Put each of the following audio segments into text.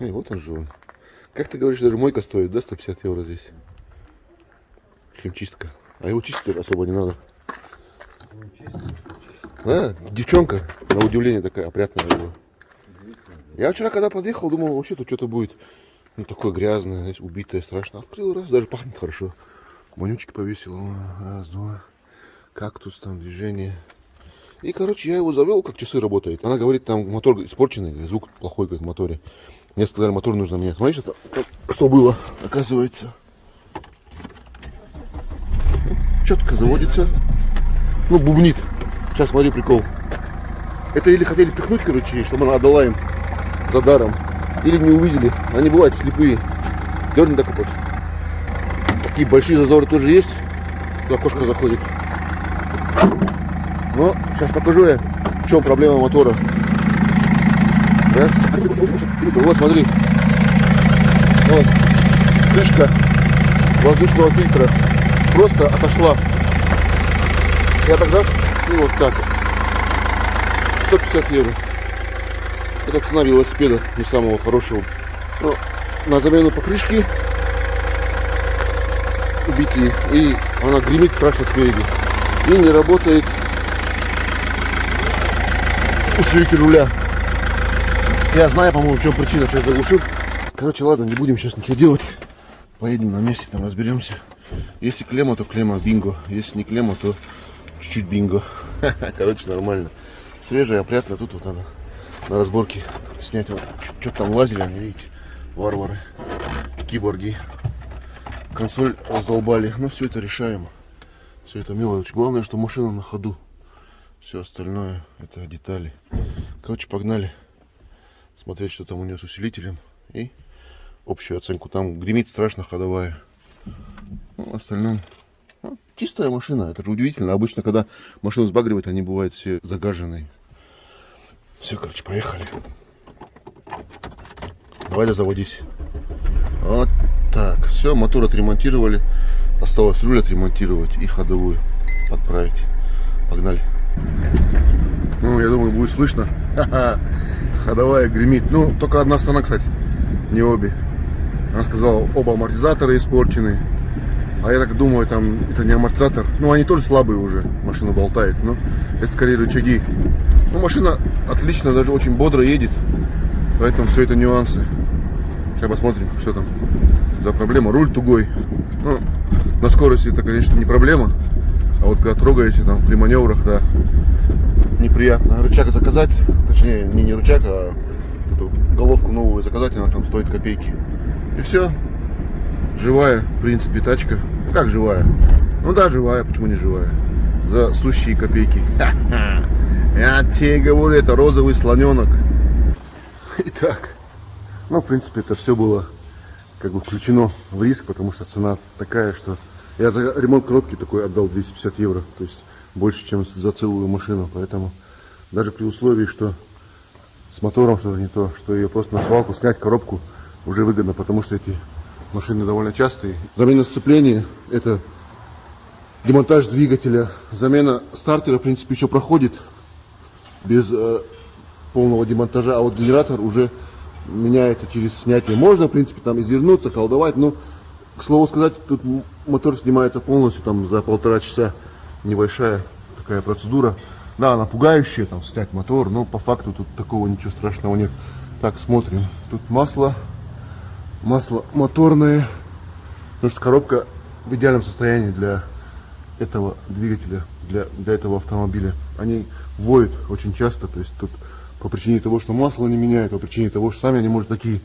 Эй, вот он же он. Как ты говоришь, даже мойка стоит, да, 150 евро здесь? Химчистка. А его чистить особо не надо. Да, девчонка, на удивление такая опрятная была. Я вчера, когда подъехал, думал, вообще тут что-то будет ну, такое грязное, знаешь, убитое, страшно. Открыл раз, даже пахнет хорошо. Вонючки повесил. Раз, два. Кактус, там движение. И, короче, я его завел, как часы работает. Она говорит, там мотор испорченный, звук плохой, говорит, в моторе. Мне сказали, мотор нужно менять. Смотри, что, что было, оказывается. Четко заводится. Ну, бубнит. Сейчас смотри прикол. Это или хотели пихнуть, короче, чтобы она отдала им за даром. Или не увидели. Они бывают слепые. Дерни так вот. Такие большие зазоры тоже есть. Туда кошка заходит. Но сейчас покажу я, в чем проблема мотора. Раз. Вот, смотри. Вот. Крышка воздушного фильтра просто отошла. Я тогда и вот так. 150 евро. Это цена велосипеда, не самого хорошего. Но на замену покрышки убитые. И она гремит страшно спереди. И не работает усилитель руля. Я знаю, по-моему, в чем причина, что я заглушил. Короче, ладно, не будем сейчас ничего делать. Поедем на месте, там разберемся. Если клемма, то клемма, бинго. Если не клемма, то чуть-чуть бинго. Короче, нормально. Свежая, опрятно. Тут вот надо на разборке снять. Вот, Что-то там лазили они, видите. Варвары. Киборги. Консоль раздолбали. Но все это решаем. Все это мелочь. Главное, что машина на ходу. Все остальное это детали. Короче, погнали смотреть, что там у нее с усилителем. И общую оценку. Там гремит страшно ходовая. Ну, в остальном ну, чистая машина. Это же удивительно. Обычно, когда машину сбагривают, они бывают все загаженные. Все, короче, поехали. Давай да заводись. Вот так. Все, мотор отремонтировали. Осталось руль отремонтировать и ходовую подправить. Погнали. Ну, я думаю, будет слышно. Ходовая гремит. Ну, только одна сторона, кстати, не обе. Она сказала, оба амортизаторы испорчены. А я так думаю, там это не амортизатор. Ну, они тоже слабые уже. Машина болтает. Но это скорее рычаги. Ну, машина отлично, даже очень бодро едет. Поэтому все это нюансы. Сейчас посмотрим, что там за проблема. Руль тугой. Ну, на скорости это, конечно, не проблема. А вот когда трогаете там при маневрах, да, неприятно. Рычаг заказать, точнее, не, не рычаг, а эту головку новую заказать, она там стоит копейки. И все. Живая, в принципе, тачка. Как живая? Ну да, живая, почему не живая? За сущие копейки. Я тебе говорю, это розовый слоненок. Итак, ну, в принципе, это все было как бы включено в риск, потому что цена такая, что я за ремонт коробки такой отдал 250 евро, то есть больше, чем за целую машину, поэтому даже при условии, что с мотором что-то не то, что ее просто на свалку снять коробку уже выгодно, потому что эти машины довольно частые. Замена сцепления – это демонтаж двигателя, замена стартера, в принципе, еще проходит без э, полного демонтажа, а вот генератор уже меняется через снятие. Можно, в принципе, там извернуться, колдовать, но к слову сказать, тут мотор снимается полностью там за полтора часа. Небольшая такая процедура. Да, она пугающая, там снять мотор, но по факту тут такого ничего страшного нет. Так, смотрим. Тут масло. Масло моторное. Потому что коробка в идеальном состоянии для этого двигателя, для, для этого автомобиля. Они воют очень часто, то есть тут по причине того, что масло не меняют, по причине того, что сами они, может, такие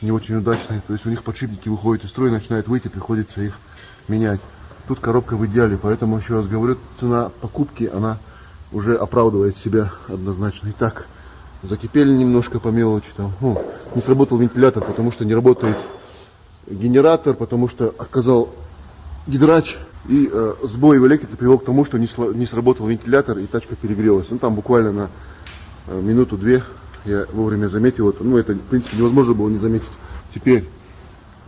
не очень удачные. То есть у них подшипники выходят из строя, начинают выйти, приходится их менять. Тут коробка в идеале, поэтому еще раз говорю, цена покупки, она уже оправдывает себя однозначно. Итак, закипели немножко по мелочи. Там, ну, не сработал вентилятор, потому что не работает генератор, потому что отказал гидрач. И э, сбой в электрике привел к тому, что не, не сработал вентилятор и тачка перегрелась. Ну там буквально на Э, минуту-две я вовремя заметил это. Ну, это, в принципе, невозможно было не заметить. Теперь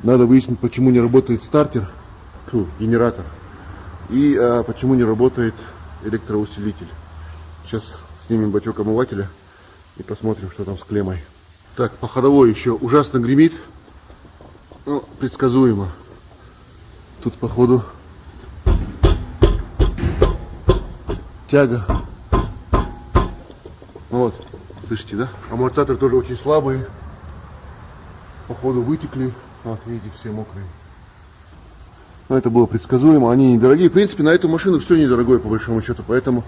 надо выяснить, почему не работает стартер, фу, генератор, и а, почему не работает электроусилитель. Сейчас снимем бачок омывателя и посмотрим, что там с клеммой. Так, по ходовой еще ужасно гремит. Ну, предсказуемо. Тут, походу, тяга. Вот, слышите, да? Амортизаторы тоже очень слабые. Походу вытекли. Вот, видите, все мокрые. Но это было предсказуемо. Они недорогие. В принципе, на эту машину все недорогое, по большому счету. Поэтому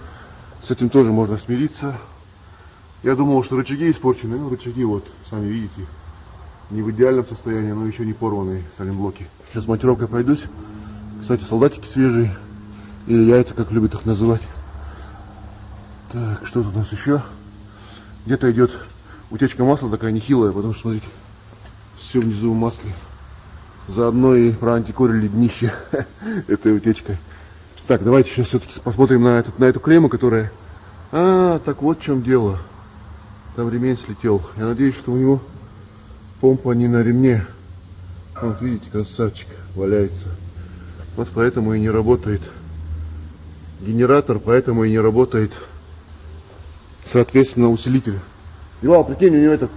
с этим тоже можно смириться. Я думал, что рычаги испорчены. Ну, рычаги вот, сами видите, не в идеальном состоянии, но еще не порванные саленблоки. Сейчас монтировкой пройдусь. Кстати, солдатики свежие. Или яйца, как любят их называть. Так, что тут у нас еще? Где-то идет утечка масла такая нехилая, потому что, смотрите, все внизу в масле. Заодно и проантикорили днище этой утечкой. Так, давайте сейчас все-таки посмотрим на, этот, на эту клемму, которая... А, так вот в чем дело. Там ремень слетел. Я надеюсь, что у него помпа не на ремне. Вот, видите, красавчик валяется. Вот поэтому и не работает генератор, поэтому и не работает соответственно, усилитель. Ивал, прикинь, у него этот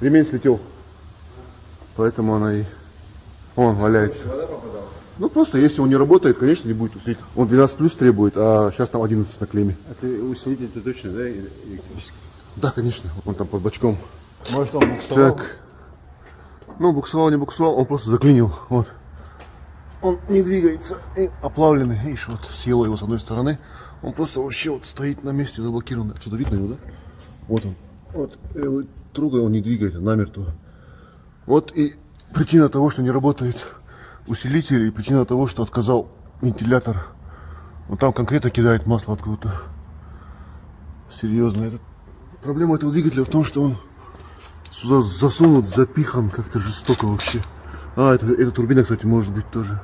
ремень слетел. Поэтому она и... Он валяется. Ну просто, если он не работает, конечно, не будет усилитель. Он 12 плюс требует, а сейчас там 11 на клемме. А ты усилитель-то точно, да, электрический? Да, конечно, он там под бачком. Может, он буксовал? Так. Ну, буксовал, не буксовал, он просто заклинил. Вот. Он не двигается. И оплавленный. Видишь, вот съело его с одной стороны. Он просто вообще вот стоит на месте заблокированный. Отсюда видно его, да? Вот он. Вот. Я его трогаю, он не двигается намертво. Вот и причина того, что не работает усилитель, и причина того, что отказал вентилятор. Вот там конкретно кидает масло откуда-то. Серьезно. Это... Проблема этого двигателя в том, что он сюда засунут, запихан как-то жестоко вообще. А, это, это турбина, кстати, может быть тоже.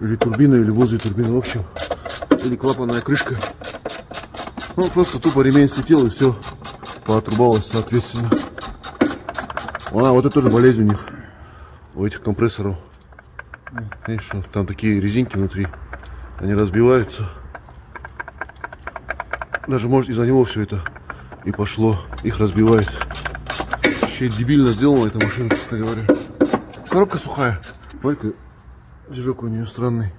Или турбина, или возле турбины, в общем. Или клапанная крышка. Ну, просто тупо ремень слетел и все поотрубалось, соответственно. А, вот это тоже болезнь у них. У этих компрессоров. Видишь, там такие резинки внутри. Они разбиваются. Даже может из-за него все это и пошло. Их разбивает. Вообще дебильно сделана эта машина, честно говоря. Коробка сухая. Смотри, движок у нее странный.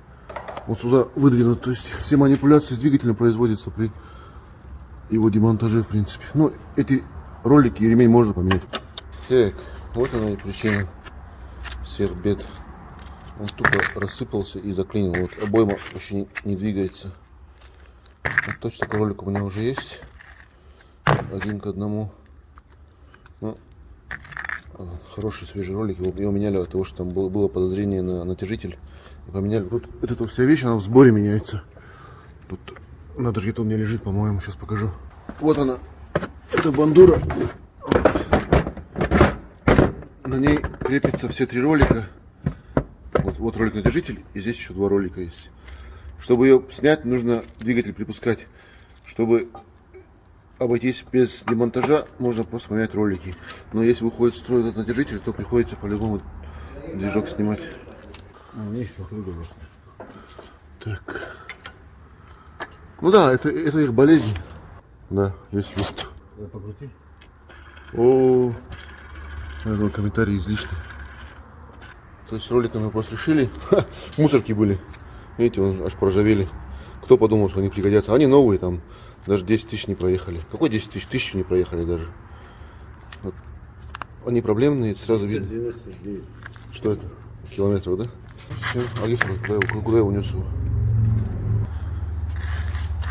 Вот сюда выдвинут. То есть все манипуляции с двигателем производятся при его демонтаже, в принципе. Ну, эти ролики и ремень можно поменять. Так, вот она и причина всех бед. Он тупо рассыпался и заклинил. Вот обойма вообще не, не двигается. Вот точно такой ролик у меня уже есть. Один к одному. Ну, хороший свежий ролик. Его, его меняли от того, что там было, было подозрение на натяжитель. И поменяли. Тут вот эта вся вещь, она в сборе меняется. Тут надо же где-то у меня лежит, по-моему, сейчас покажу. Вот она. Это бандура. На ней крепятся все три ролика. Вот, вот ролик натяжитель, и здесь еще два ролика есть. Чтобы ее снять, нужно двигатель припускать. Чтобы обойтись без демонтажа, можно просто поменять ролики. Но если выходит строй этот натяжитель, то приходится по-любому движок снимать. А, Так. Ну да, это, это их болезнь. Да, есть люфт. Покрути. О, я думаю, комментарии излишни. То есть роликами мы просто решили. Ха, мусорки были. Видите, он аж проржавели. Кто подумал, что они пригодятся? Они новые, там даже 10 тысяч не проехали. Какой 10 тысяч? Тысячу не проехали даже. Вот. Они проблемные, сразу видно. 99. Что это? Километров, да? Все, Алифа, куда, я- куда я унес его?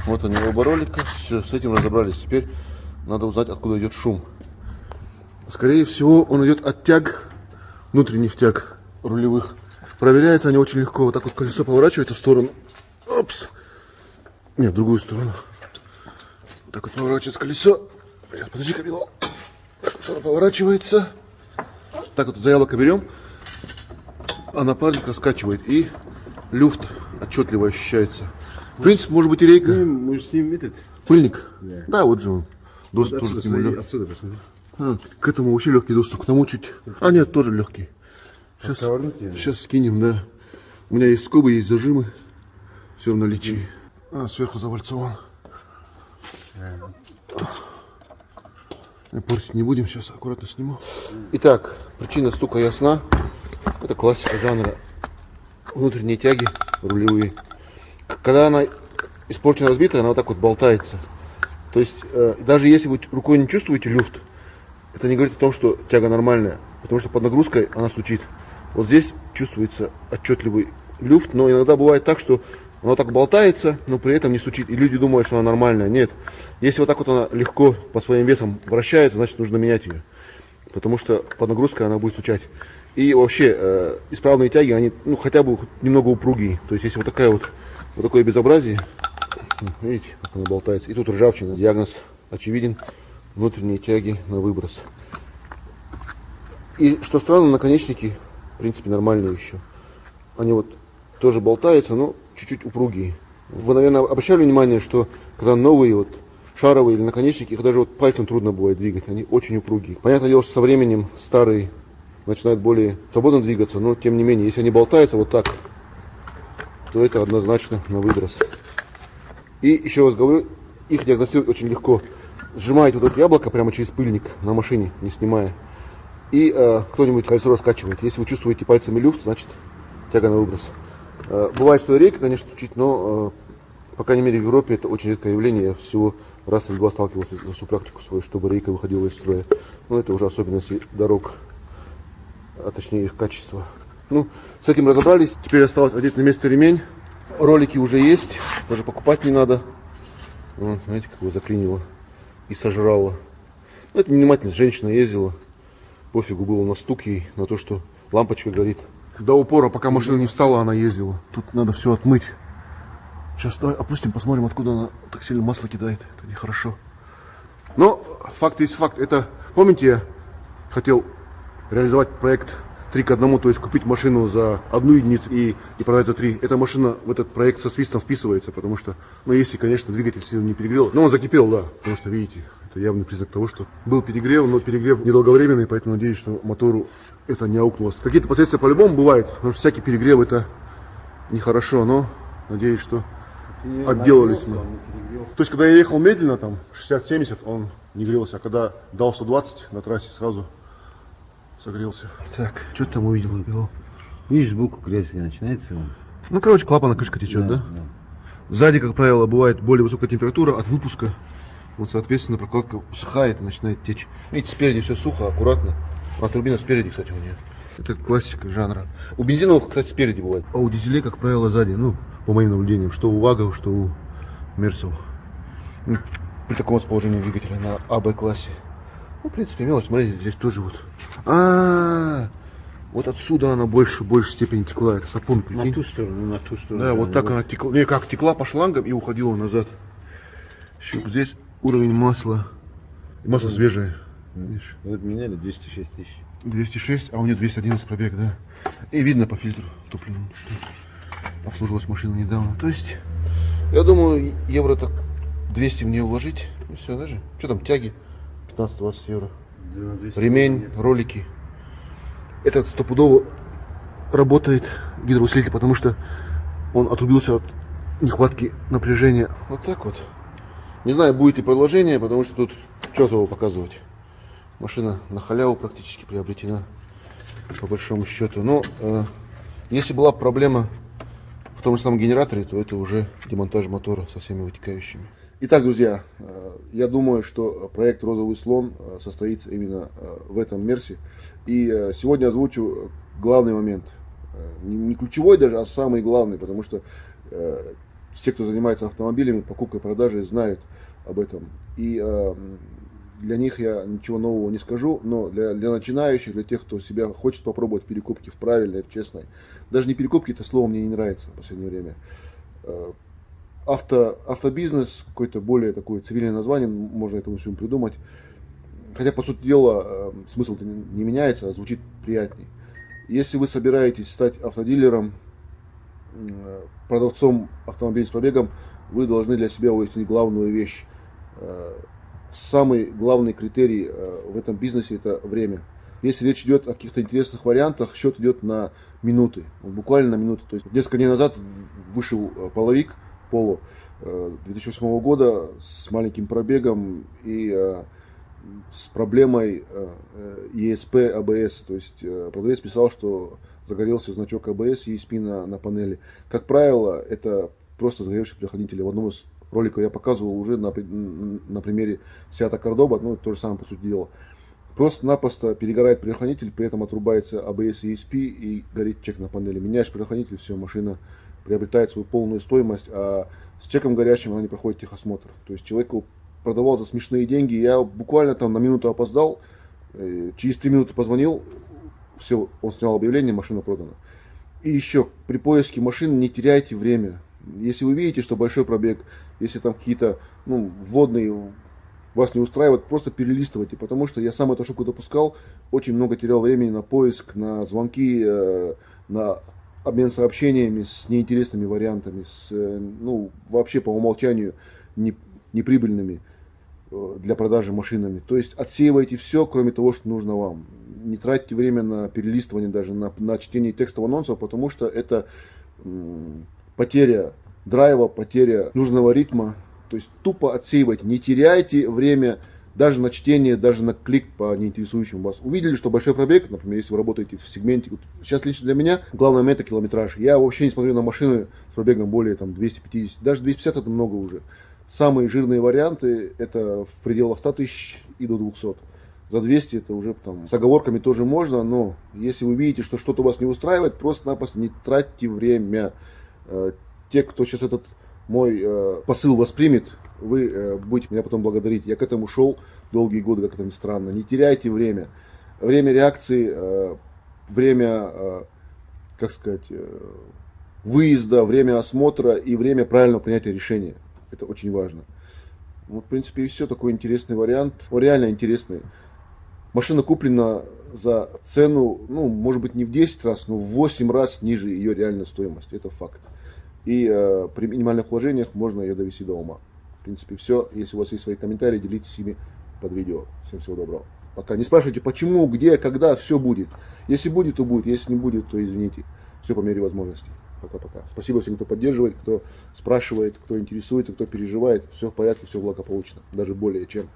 Вот они оба ролика. Все, с этим разобрались. Теперь надо узнать, откуда идет шум. Скорее всего, он идет от тяг, внутренних тяг рулевых. Проверяются они очень легко. Вот так вот колесо поворачивается в сторону. Опс. Нет, в другую сторону. Вот так вот поворачивается колесо. Сейчас, подожди-ка, Билал. Оно поворачивается. Так вот за яблоко берем а напарник раскачивает, и люфт отчетливо ощущается. В принципе, может быть и рейка. Мы с ним этот. Пыльник? Да. Да, вот же он. Доступ тоже Отсюда, к нему отсюда посмотри. А, к этому вообще легкий доступ, к тому чуть. А, нет, тоже легкий. Сейчас, сейчас скинем, да. У меня есть скобы, есть зажимы. Все в наличии. А, сверху завальцован. Портить не будем, сейчас аккуратно сниму. Итак, причина стука ясна. Это классика жанра. Внутренние тяги рулевые. Когда она испорчена, разбита, она вот так вот болтается. То есть, э, даже если вы рукой не чувствуете люфт, это не говорит о том, что тяга нормальная. Потому что под нагрузкой она стучит. Вот здесь чувствуется отчетливый люфт, но иногда бывает так, что она так болтается, но при этом не стучит. И люди думают, что она нормальная. Нет. Если вот так вот она легко по своим весам вращается, значит нужно менять ее. Потому что под нагрузкой она будет стучать. И вообще, э, исправные тяги, они ну, хотя бы немного упругие. То есть, если вот такая вот, вот такое безобразие, видите, как она болтается. И тут ржавчина. Диагноз очевиден. Внутренние тяги на выброс. И что странно, наконечники, в принципе, нормальные еще. Они вот тоже болтаются, но чуть-чуть упругие. Вы, наверное, обращали внимание, что когда новые вот шаровые или наконечники, их даже вот пальцем трудно бывает двигать, они очень упругие. Понятное дело, что со временем старые начинают более свободно двигаться, но тем не менее, если они болтаются вот так, то это однозначно на выброс. И еще раз говорю, их диагностировать очень легко. Сжимаете вот это яблоко прямо через пыльник на машине, не снимая. И э, кто-нибудь колесо раскачивает. Если вы чувствуете пальцами люфт, значит тяга на выброс. Э, бывает, что рейка, конечно, стучит, но, э, по крайней мере, в Европе это очень редкое явление. Я всего раз или два сталкивался за всю практику свою, чтобы рейка выходила из строя. Но это уже особенности дорог, а точнее их качества. Ну, с этим разобрались. Теперь осталось одеть на место ремень. Ролики уже есть, даже покупать не надо. Вот, знаете, как его заклинило и сожрало. Ну, это внимательность. Женщина ездила, пофигу было на стук ей, на то, что лампочка горит. До упора, пока машина не встала, она ездила. Тут надо все отмыть. Сейчас давай опустим, посмотрим, откуда она так сильно масло кидает. Это нехорошо. Но факт есть факт. Это, помните, я хотел реализовать проект 3 к 1, то есть купить машину за одну единицу и, и продать за 3. Эта машина в этот проект со свистом вписывается, потому что, ну, если, конечно, двигатель сильно не перегрел. Но он закипел, да, потому что, видите, это явный признак того, что был перегрев, но перегрев недолговременный, поэтому надеюсь, что мотору это не аукнулось. Какие-то последствия по-любому бывают, потому что всякий перегрев это нехорошо, но надеюсь, что отделались мы. То есть, когда я ехал медленно, там, 60-70, он не грелся, а когда дал 120 на трассе, сразу согрелся. Так, что ты там увидел, Бело? Видишь, сбоку грязь начинается. он. Ну, короче, клапана крышка течет, да? Сзади, как правило, бывает более высокая температура от выпуска. Вот, соответственно, прокладка сухает и начинает течь. Видите, спереди все сухо, аккуратно. А турбина спереди, кстати, у нее. Это классика жанра. У бензиновых, кстати, спереди бывает. А у дизелей, как правило, сзади. Ну, по моим наблюдениям. Что у ВАГов, что у Мерсов. Ну, При таком расположении двигателя на АБ-классе. Ну, в принципе, мелочь. Смотрите, здесь тоже вот. А, -а, -а вот отсюда она больше, в большей степени текла. Это сапун, На прикинь. ту сторону, на ту сторону. Да, вот так она текла. Не, как текла по шлангам и уходила назад. Щуп, здесь уровень масла. И Масло свежее. Видишь? Вот меняли 206 тысяч. 206, а у меня 211 пробег, да. И видно по фильтру топливному, что обслуживалась машина недавно. То есть, я думаю, евро так 200 в нее вложить. И все, даже. Что там, тяги? 15-20 евро. Да, на 200 Ремень, ролики. Этот стопудово работает гидроусилитель, потому что он отрубился от нехватки напряжения. Вот так вот. Не знаю, будет ли продолжение, потому что тут что его показывать. Машина на халяву практически приобретена, по большому счету. Но э, если была проблема в том же самом генераторе, то это уже демонтаж мотора со всеми вытекающими. Итак, друзья, э, я думаю, что проект «Розовый слон» э, состоится именно э, в этом Мерсе. И сегодня озвучу главный момент. Не ключевой даже, а самый главный, потому что все, кто занимается автомобилями, покупкой, продажей, знают об этом. И для них я ничего нового не скажу, но для, для начинающих, для тех, кто себя хочет попробовать в перекупке, в правильной, в честной, даже не перекупки, это слово мне не нравится в последнее время. Авто, автобизнес, какое-то более такое цивильное название, можно этому всему придумать. Хотя, по сути дела, э, смысл не меняется, а звучит приятней. Если вы собираетесь стать автодилером, э, продавцом автомобилей с пробегом, вы должны для себя выяснить главную вещь. Э, Самый главный критерий э, в этом бизнесе это время. Если речь идет о каких-то интересных вариантах, счет идет на минуты, буквально на минуты. То есть несколько дней назад вышел половик Поло э, 2008 года с маленьким пробегом и э, с проблемой э, э, ESP ABS. То есть э, продавец писал, что загорелся значок ABS ESP на, на панели. Как правило, это просто загоревший предохранитель. В одном из роликов я показывал уже на, на примере Seat Cordoba, ну, то же самое по сути дела. Просто-напросто перегорает предохранитель, при этом отрубается ABS и ESP и горит чек на панели. Меняешь предохранитель, все, машина приобретает свою полную стоимость, а с чеком горящим она не проходит техосмотр. То есть человеку продавал за смешные деньги, я буквально там на минуту опоздал, э, через три минуты позвонил, все, он снял объявление, машина продана. И еще, при поиске машин не теряйте время. Если вы видите, что большой пробег, если там какие-то ну, вводные вас не устраивает, просто перелистывайте, потому что я сам эту ошибку допускал, очень много терял времени на поиск, на звонки, э, на обмен сообщениями с неинтересными вариантами, с, э, ну, вообще по умолчанию не, неприбыльными э, для продажи машинами. То есть отсеивайте все, кроме того, что нужно вам. Не тратьте время на перелистывание даже, на, на чтение текстового анонсов, потому что это потеря драйва, потеря нужного ритма, то есть тупо отсеивайте, не теряйте время даже на чтение, даже на клик по неинтересующим вас. Увидели, что большой пробег, например, если вы работаете в сегменте, сейчас лично для меня главное момент это километраж. Я вообще не смотрю на машины с пробегом более там 250, даже 250 это много уже. Самые жирные варианты это в пределах 100 тысяч и до 200. За 200 это уже там с оговорками тоже можно, но если вы видите, что что-то вас не устраивает, просто-напросто не тратьте время. Э, те, кто сейчас этот мой э, посыл воспримет, вы э, будете меня потом благодарить. Я к этому шел долгие годы, как это ни странно. Не теряйте время. Время реакции, э, время, э, как сказать, выезда, время осмотра и время правильного принятия решения. Это очень важно. Вот, в принципе, и все. Такой интересный вариант. Он реально интересный. Машина куплена за цену, ну, может быть, не в 10 раз, но в 8 раз ниже ее реальной стоимости. Это факт. И э, при минимальных вложениях можно ее довести до ума. Принципе, все. Если у вас есть свои комментарии, делитесь ими под видео. Всем всего доброго. Пока. Не спрашивайте, почему, где, когда, все будет. Если будет, то будет. Если не будет, то извините. Все по мере возможностей. Пока-пока. Спасибо всем, кто поддерживает, кто спрашивает, кто интересуется, кто переживает. Все в порядке, все благополучно. Даже более чем.